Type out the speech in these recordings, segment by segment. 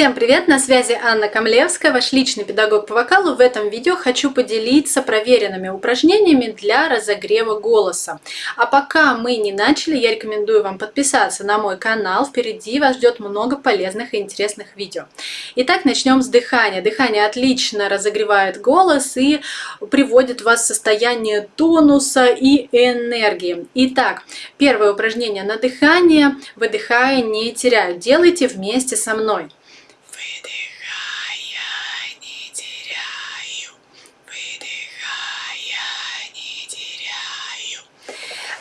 Всем привет! На связи Анна Камлевская, ваш личный педагог по вокалу. В этом видео хочу поделиться проверенными упражнениями для разогрева голоса. А пока мы не начали, я рекомендую вам подписаться на мой канал. Впереди вас ждет много полезных и интересных видео. Итак, начнем с дыхания. Дыхание отлично разогревает голос и приводит вас в состояние тонуса и энергии. Итак, первое упражнение на дыхание. Выдыхая, не теряя. Делайте вместе со мной.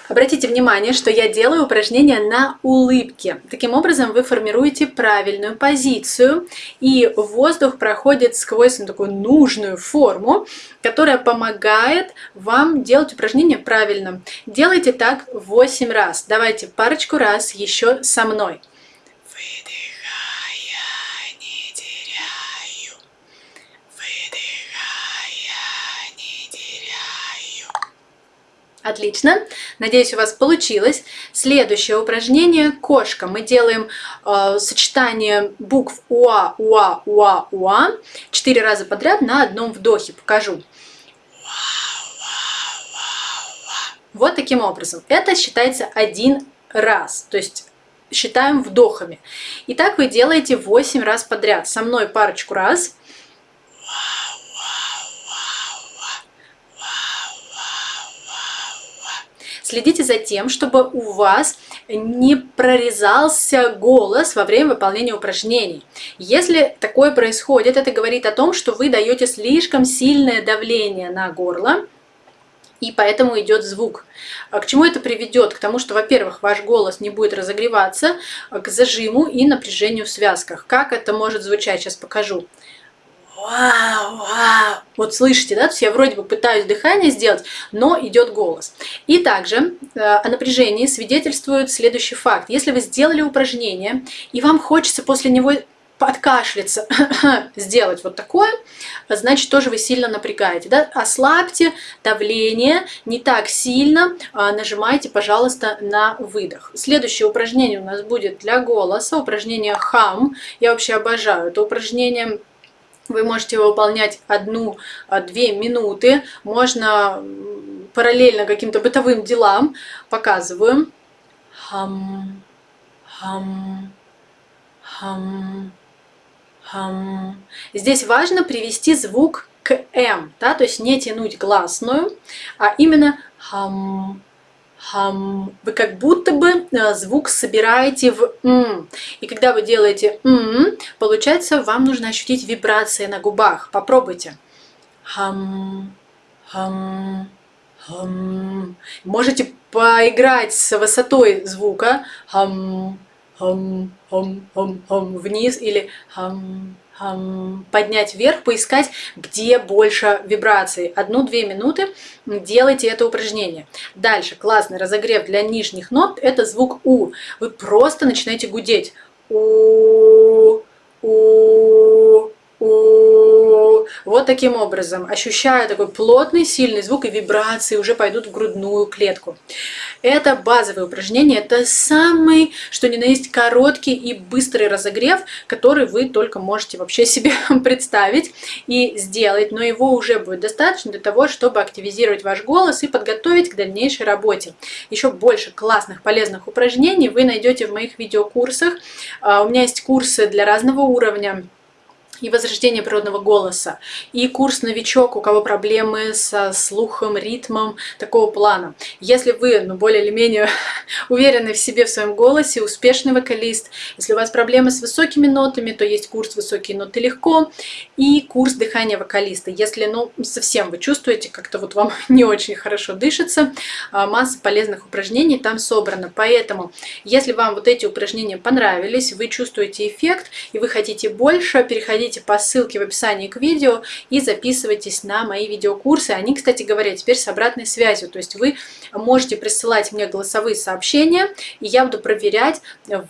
Обратите внимание, что я делаю упражнение на улыбке. Таким образом вы формируете правильную позицию, и воздух проходит сквозь такую нужную форму, которая помогает вам делать упражнение правильно. Делайте так 8 раз. Давайте парочку раз еще со мной. Отлично. Надеюсь, у вас получилось. Следующее упражнение – кошка. Мы делаем э, сочетание букв УА, УА, УА, УА четыре раза подряд на одном вдохе. Покажу. Вот таким образом. Это считается один раз. То есть считаем вдохами. И так вы делаете 8 раз подряд. Со мной парочку раз. Следите за тем, чтобы у вас не прорезался голос во время выполнения упражнений. Если такое происходит, это говорит о том, что вы даете слишком сильное давление на горло, и поэтому идет звук. А к чему это приведет? К тому, что, во-первых, ваш голос не будет разогреваться, к зажиму и напряжению в связках. Как это может звучать, сейчас покажу вау, вау. Вот слышите, да? То есть я вроде бы пытаюсь дыхание сделать, но идет голос. И также э, о напряжении свидетельствует следующий факт. Если вы сделали упражнение, и вам хочется после него подкашляться, сделать вот такое, значит, тоже вы сильно напрягаете. Да? Ослабьте давление не так сильно, а нажимайте, пожалуйста, на выдох. Следующее упражнение у нас будет для голоса, упражнение хам. Я вообще обожаю это упражнение вы можете выполнять одну-две минуты. Можно параллельно каким-то бытовым делам. Показываю. Хам, хам, хам, хам. Здесь важно привести звук к М, да, то есть не тянуть гласную, а именно хам. Вы как будто бы э, звук собираете в м. И когда вы делаете м, получается, вам нужно ощутить вибрации на губах. Попробуйте. Хам, хам, хам. Можете поиграть с высотой звука. Хам, хам, хам, хам, хам, вниз или хам, поднять вверх, поискать, где больше вибраций. Одну-две минуты делайте это упражнение. Дальше, классный разогрев для нижних нот, это звук У. Вы просто начинаете гудеть. У, У. Вот таким образом, ощущая такой плотный, сильный звук и вибрации уже пойдут в грудную клетку. Это базовое упражнение, это самый, что ни на есть, короткий и быстрый разогрев, который вы только можете вообще себе представить и сделать, но его уже будет достаточно для того, чтобы активизировать ваш голос и подготовить к дальнейшей работе. Еще больше классных, полезных упражнений вы найдете в моих видеокурсах. А, у меня есть курсы для разного уровня и возрождение природного голоса, и курс «Новичок», у кого проблемы со слухом, ритмом, такого плана. Если вы ну, более или менее уверены в себе, в своем голосе, успешный вокалист, если у вас проблемы с высокими нотами, то есть курс «Высокие ноты легко» и курс дыхания вокалиста. Если ну, совсем вы чувствуете, как-то вот вам не очень хорошо дышится, а, масса полезных упражнений там собрана. Поэтому, если вам вот эти упражнения понравились, вы чувствуете эффект и вы хотите больше, переходите переходите по ссылке в описании к видео и записывайтесь на мои видеокурсы. Они, кстати говоря, теперь с обратной связью. То есть вы можете присылать мне голосовые сообщения, и я буду проверять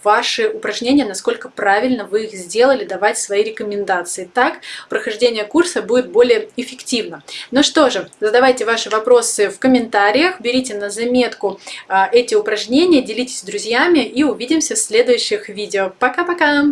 ваши упражнения, насколько правильно вы их сделали, давать свои рекомендации. Так прохождение курса будет более эффективно. Ну что же, задавайте ваши вопросы в комментариях, берите на заметку а, эти упражнения, делитесь с друзьями и увидимся в следующих видео. Пока-пока!